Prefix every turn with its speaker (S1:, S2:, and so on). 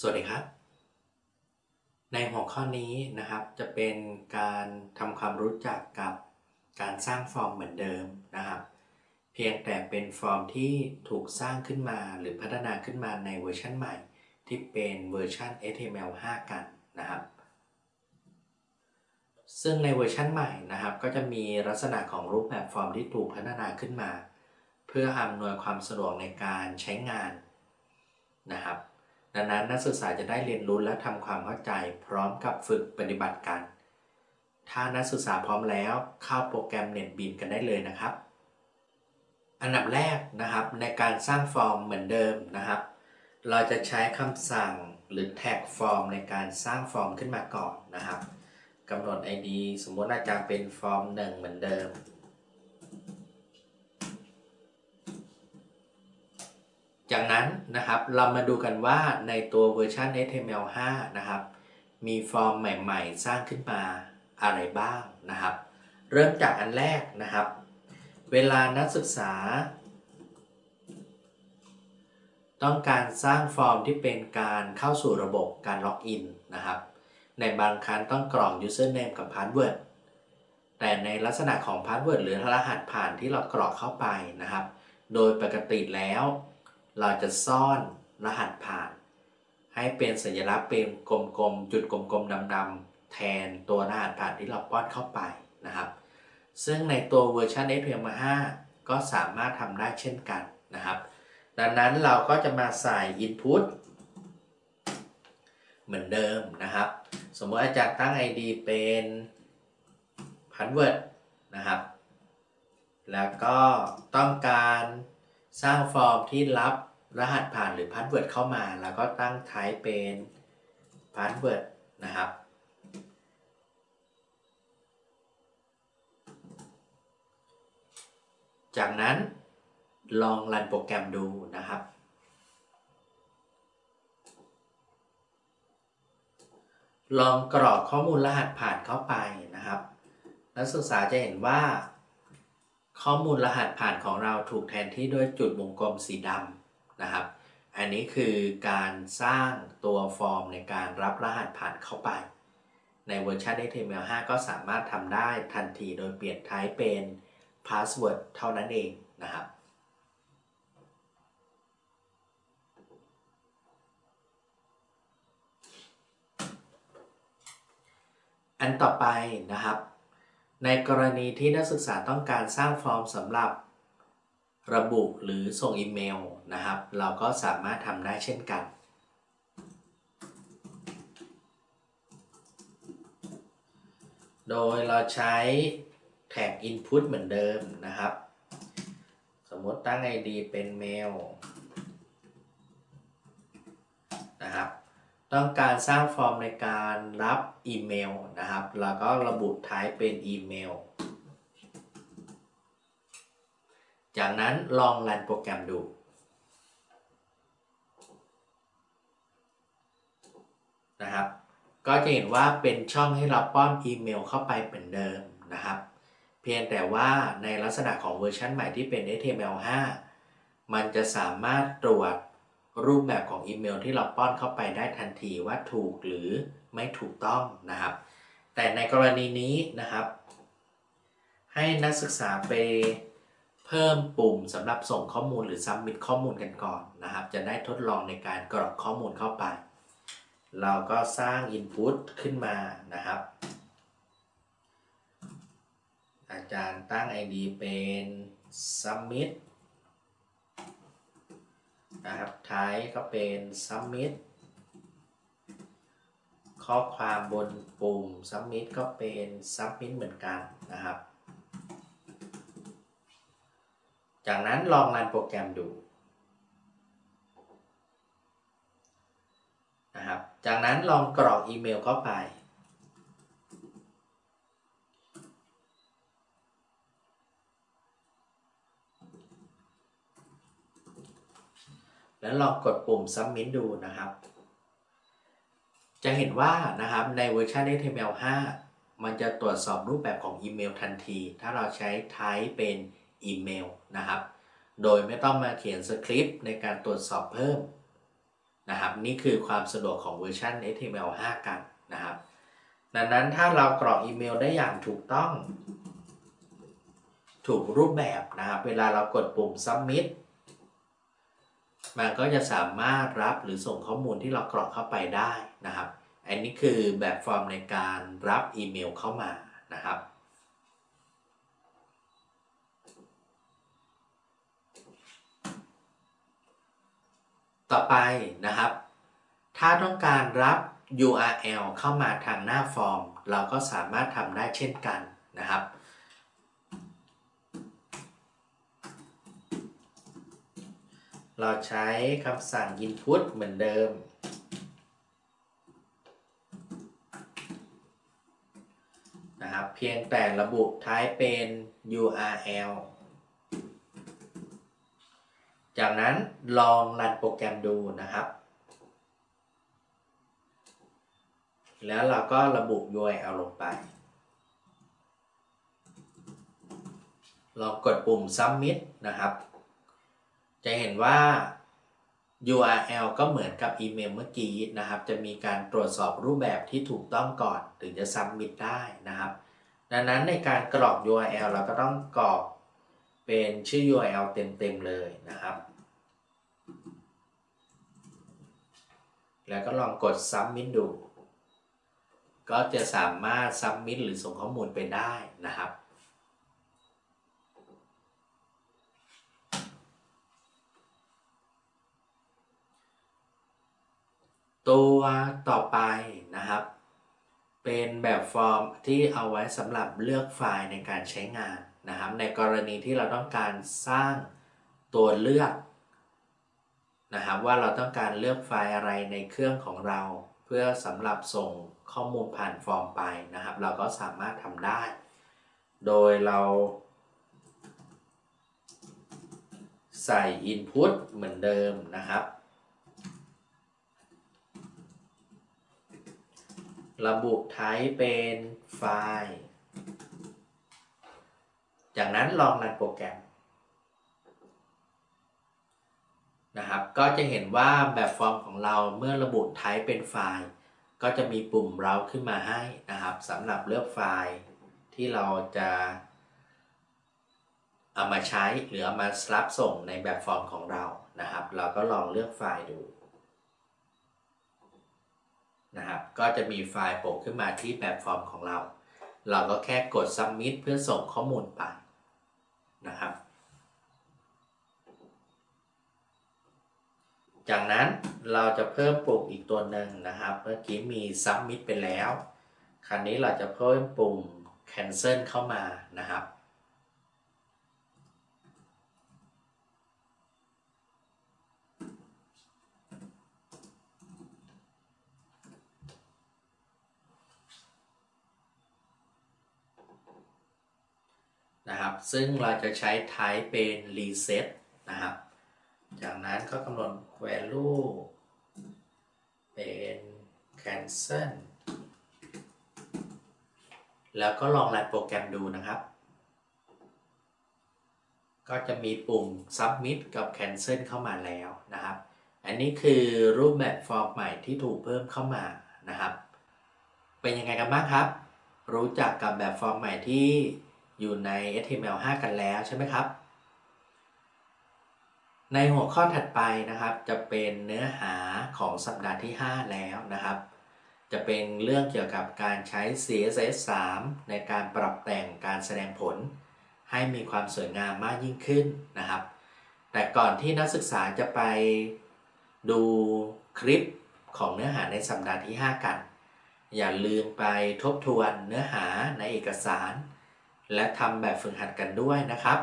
S1: สวัสดีครับ ในหัวข้อนี้นะครับจะเป็นการทำความรู้จักกับการสร้างฟอร์มเหมือนเดิมนะครับ เพียงแต่เป็นฟอร์มที่ถูกสร้างขึ้นมาหรือพัฒนาขึ้นมาในเวอร์ชันใหม่ ที่เป็นเวอร์ชัน HTML5 กันนะครับ ซึ่งในเวอร์ชันใหม่นะครับ ก็จะมีลักษณะของรูปแบบฟอร์มที่ถูกพัฒนาขึ้นมา เพื่ออำนวยความสะดวกในการใช้งานนะครับ ดังนั้นนักศึกษาจะได้เรียนรู้และทำความเข้าใจ พร้อมกับฝึกปฏิบัติกัน ถ้านักศึกษาพร้อมแล้วเข้าโปรแกรม NetBeans กันได้เลยนะครับ อันดับแรกนะครับในการสร้างฟอร์มเหมือนเดิมนะครับ เราจะใช้คำสั่งหรือแท็กฟอร์มในการสร้างฟอร์มขึ้นมาก่อนนะครับกำหนด ID สมมติอาจารย์เป็นฟอร์ม 1 เหมือนเดิม จากนั้นนะครับเรามาดูกันว่าในตัวเวอร์ชัน HTML5 นะครับ มีฟอร์มใหม่ๆ สร้างขึ้นมาอะไรบ้างนะครับ เริ่มจากอันแรกนะครับ เวลานักศึกษา ต้องการสร้างฟอร์มที่เป็นการเข้าสู่ระบบการล็อกอินนะครับ ในบางครั้งต้องกรอก username กับ password แต่ในลักษณะของ password หรือรหัสผ่านที่เรากรอกเข้าไปนะครับ โดยปกติแล้ว เราจะซ่อนรหัสผ่าน ให้เป็นสัญลักษณ์เป็นกลมๆ จุดกลมๆดำๆแทนตัวรหัสผ่านที่เราป้อนเข้าไปนะครับ ซึ่งในตัวเวอร์ชัน HTML5 ก็สามารถทำได้เช่นกันนะครับ ดังนั้นเราก็จะมาใส่ input เหมือนเดิมนะครับ สมมติอาจารย์ตั้ง ID เป็น password นะครับ แล้วก็ต้องการสร้างฟอร์มที่รับ รหัสผ่านหรือ password เข้ามา แล้วก็ตั้ง type เป็น password นะครับ จากนั้นลองรันโปรแกรมดูนะครับ ลองกรอกข้อมูลรหัสผ่านเข้าไปนะครับ นักศึกษาจะเห็นว่า ข้อมูลรหัสผ่านของเราถูกแทนที่ด้วยจุดวงกลมสีดำ นะครับ อันนี้คือการสร้างตัวฟอร์มในการรับรหัสผ่านเข้าไป ในเวอร์ชัน HTML5 ก็สามารถทำได้ทันทีโดยเปลี่ยน type เป็น password เท่านั้นเองนะครับอันต่อไปนะครับ ในกรณีที่นักศึกษาต้องการสร้างฟอร์มสำหรับ ระบุหรือส่งอีเมลนะครับ เราก็สามารถทำได้เช่นกัน โดยเราใช้แท็ก input เหมือนเดิมนะครับ สมมติตั้ง ID เป็นเมลนะครับ ต้องการสร้างฟอร์มในการรับอีเมลนะครับแล้วก็ระบุ type เป็นอีเมล จากนั้นลองรันโปรแกรมดู นะครับ ก็จะเห็นว่าเป็นช่องให้เราป้อนอีเมลเข้าไปเหมือนเดิมนะครับ เพียงแต่ว่าในลักษณะของเวอร์ชันใหม่ที่เป็น HTML5 มันจะสามารถตรวจรูปแบบของอีเมลที่เราป้อนเข้าไปได้ทันทีว่าถูกหรือไม่ถูกต้องนะครับ แต่ในกรณีนี้นะครับ ให้นักศึกษาไป เพิ่มปุ่มสำหรับส่งข้อมูลหรือ submit ข้อมูลกันก่อนนะครับ จะได้ทดลองในการกรอกข้อมูลเข้าไป เราก็สร้าง input ขึ้นมานะครับ อาจารย์ตั้ง ID เป็น submit นะครับท้ายก็เป็น submit ข้อความบนปุ่ม submit ก็เป็น submit เหมือนกันนะครับ จากนั้นลองรันโปรแกรมดูนะครับ จากนั้นลองกรอกอีเมลเข้าไป แล้วลองกดปุ่ม submit ดูนะครับ จะเห็นว่านะครับในเวอร์ชัน HTML5 มันจะตรวจสอบรูปแบบของอีเมลทันที ถ้าเราใช้ type เป็น อีเมลนะครับ โดยไม่ต้องมาเขียนสคริปต์ในการตรวจสอบเพิ่มนะครับ นี่คือความสะดวกของเวอร์ชัน HTML5 กันนะครับ ดังนั้นถ้าเรากรอกอีเมลได้อย่างถูกต้อง ถูกรูปแบบนะครับ เวลาเรากดปุ่ม submit มันก็จะสามารถรับหรือส่งข้อมูลที่เรากรอกเข้าไปได้นะครับ อันนี้คือแบบฟอร์มในการรับอีเมลเข้ามานะครับ ต่อไปนะครับ ถ้าต้องการรับ URL เข้ามาทางหน้าฟอร์ม เราก็สามารถทำได้เช่นกันนะครับ เราใช้คำสั่ง input เหมือนเดิม นะครับ เพียงแต่ระบุ type เป็น URL จากนั้นลองรันโปรแกรมดูนะครับ แล้วเราก็ระบุ URL ลงไปลองกดปุ่ม submit นะครับ จะเห็นว่า URL ก็เหมือนกับอีเมลเมื่อกี้นะครับ จะมีการตรวจสอบรูปแบบที่ถูกต้องก่อน ถึงจะ submit ได้นะครับ ดังนั้นในการกรอก URL เราก็ต้องกรอก เป็นชื่อ URL เต็มๆเลยนะครับ แล้วก็ลองกด submit ดู ก็จะสามารถ submit หรือส่งข้อมูลไปได้นะครับตัวต่อไปนะครับ เป็นแบบฟอร์มที่เอาไว้สำหรับเลือกไฟล์ในการใช้งาน นะครับในกรณีที่เราต้องการสร้างตัวเลือกนะครับว่าเราต้องการเลือกไฟล์อะไรในเครื่องของเรา เพื่อสำหรับส่งข้อมูลผ่านฟอร์มไปนะครับ เราก็สามารถทำได้ โดยเราใส่ Input เหมือนเดิมนะครับ ระบุ type เป็นไฟล์ จากนั้นลองรันโปรแกรมนะครับ ก็จะเห็นว่าแบบฟอร์มของเราเมื่อระบุ type เป็นไฟล์ ก็จะมีปุ่มเราขึ้นมาให้นะครับสำหรับเลือกไฟล์ที่เราจะเอามาใช้หรือเอามารับส่งในแบบฟอร์มของเรานะครับ เราก็ลองเลือกไฟล์ดูนะครับ ก็จะมีไฟล์โผล่ขึ้นมาที่แบบฟอร์มของเรา เราก็แค่กด submit เพื่อส่งข้อมูลไปนะครับ จากนั้นเราจะเพิ่มปุ่มอีกตัวหนึ่งนะครับ เมื่อกี้มี submit ไปแล้ว คราวนี้เราจะเพิ่มปุ่ม cancel เข้ามานะครับ นะครับ ซึ่งเราจะใช้ type เป็น reset นะครับ จากนั้นก็กำหนด value เป็น cancel แล้วก็ลองรันโปรแกรมดูนะครับ ก็จะมีปุ่ม submit กับ cancel เข้ามาแล้วนะครับ อันนี้คือรูปแบบฟอร์มใหม่ที่ถูกเพิ่มเข้ามานะครับ เป็นยังไงกันบ้างครับ รู้จักกับแบบฟอร์มใหม่ที่ อยู่ใน HTML5 กันแล้วใช่ไหมครับ ในหัวข้อถัดไปนะครับ จะเป็นเนื้อหาของสัปดาห์ที่ 5 แล้วนะครับ จะเป็นเรื่องเกี่ยวกับการใช้ CSS 3 ในการปรับแต่งการแสดงผล ให้มีความสวยงามมากยิ่งขึ้นนะครับ แต่ก่อนที่นักศึกษาจะไปดูคลิปของเนื้อหาในสัปดาห์ที่ 5 กัน อย่าลืมไปทบทวนเนื้อหาในเอกสาร และทำแบบฝึกหัดกันด้วยนะครับ